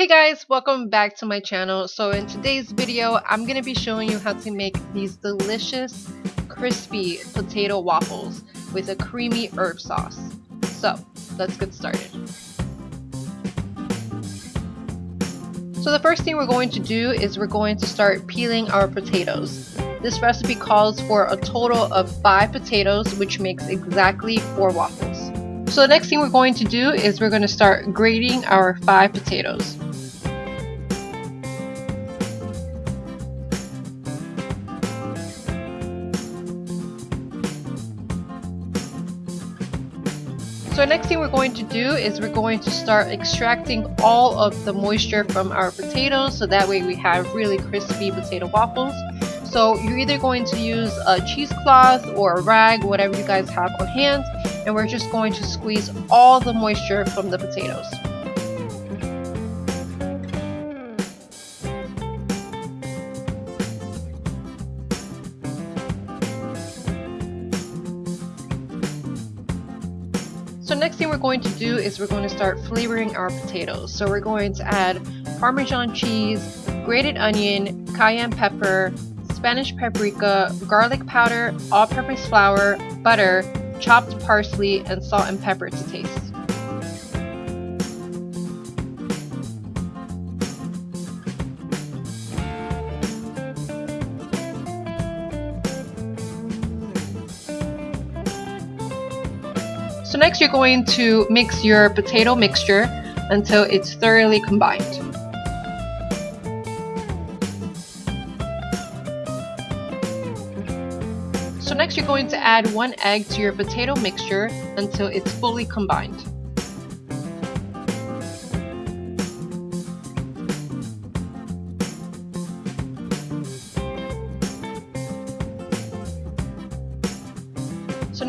Hey guys, welcome back to my channel. So in today's video, I'm going to be showing you how to make these delicious, crispy potato waffles with a creamy herb sauce. So let's get started. So the first thing we're going to do is we're going to start peeling our potatoes. This recipe calls for a total of 5 potatoes which makes exactly 4 waffles. So the next thing we're going to do is we're going to start grating our 5 potatoes. So next thing we're going to do is we're going to start extracting all of the moisture from our potatoes so that way we have really crispy potato waffles. So you're either going to use a cheesecloth or a rag, whatever you guys have on hand, and we're just going to squeeze all the moisture from the potatoes. So next thing we're going to do is we're going to start flavoring our potatoes. So we're going to add Parmesan cheese, grated onion, cayenne pepper, Spanish paprika, garlic powder, all-purpose flour, butter, chopped parsley, and salt and pepper to taste. So next you're going to mix your potato mixture until it's thoroughly combined. So next you're going to add one egg to your potato mixture until it's fully combined.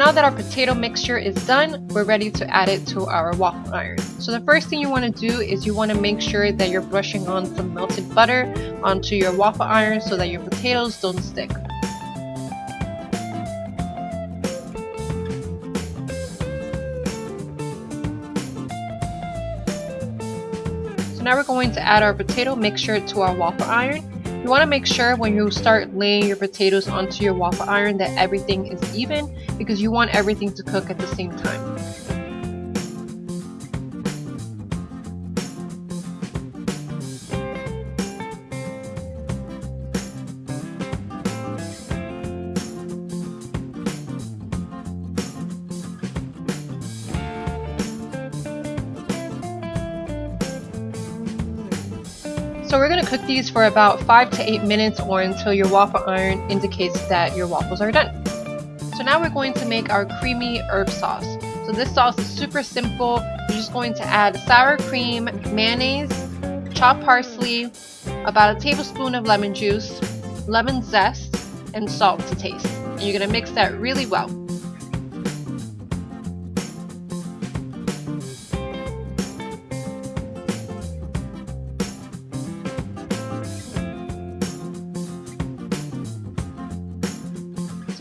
Now that our potato mixture is done, we're ready to add it to our waffle iron. So the first thing you want to do is you want to make sure that you're brushing on some melted butter onto your waffle iron so that your potatoes don't stick. So now we're going to add our potato mixture to our waffle iron you want to make sure when you start laying your potatoes onto your waffle iron that everything is even because you want everything to cook at the same time. So we're going to cook these for about 5 to 8 minutes or until your waffle iron indicates that your waffles are done. So now we're going to make our creamy herb sauce. So this sauce is super simple. You're just going to add sour cream, mayonnaise, chopped parsley, about a tablespoon of lemon juice, lemon zest, and salt to taste. And you're going to mix that really well.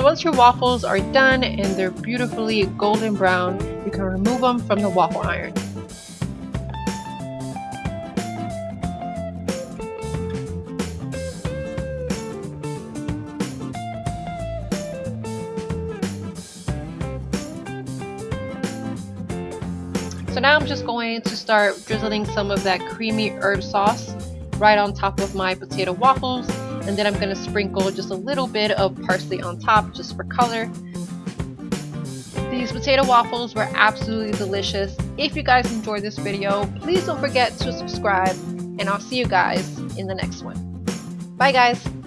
So once your waffles are done and they're beautifully golden brown, you can remove them from the waffle iron. So now I'm just going to start drizzling some of that creamy herb sauce right on top of my potato waffles and then I'm going to sprinkle just a little bit of parsley on top just for color. These potato waffles were absolutely delicious. If you guys enjoyed this video, please don't forget to subscribe and I'll see you guys in the next one. Bye guys!